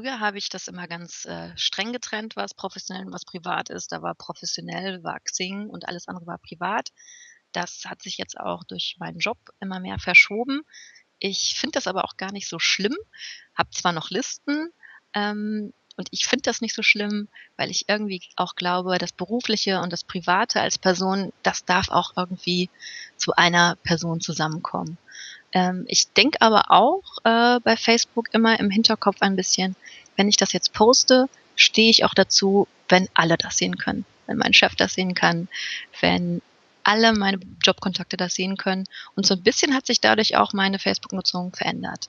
Früher habe ich das immer ganz, äh, streng getrennt, was professionell und was privat ist. Da war professionell war Xing und alles andere war privat. Das hat sich jetzt auch durch meinen Job immer mehr verschoben. Ich finde das aber auch gar nicht so schlimm, habe zwar noch Listen, ähm, und ich finde das nicht so schlimm, weil ich irgendwie auch glaube, das Berufliche und das Private als Person, das darf auch irgendwie zu einer Person zusammenkommen. Ähm, ich denke aber auch äh, bei Facebook immer im Hinterkopf ein bisschen, wenn ich das jetzt poste, stehe ich auch dazu, wenn alle das sehen können. Wenn mein Chef das sehen kann, wenn alle meine Jobkontakte das sehen können. Und so ein bisschen hat sich dadurch auch meine Facebook-Nutzung verändert.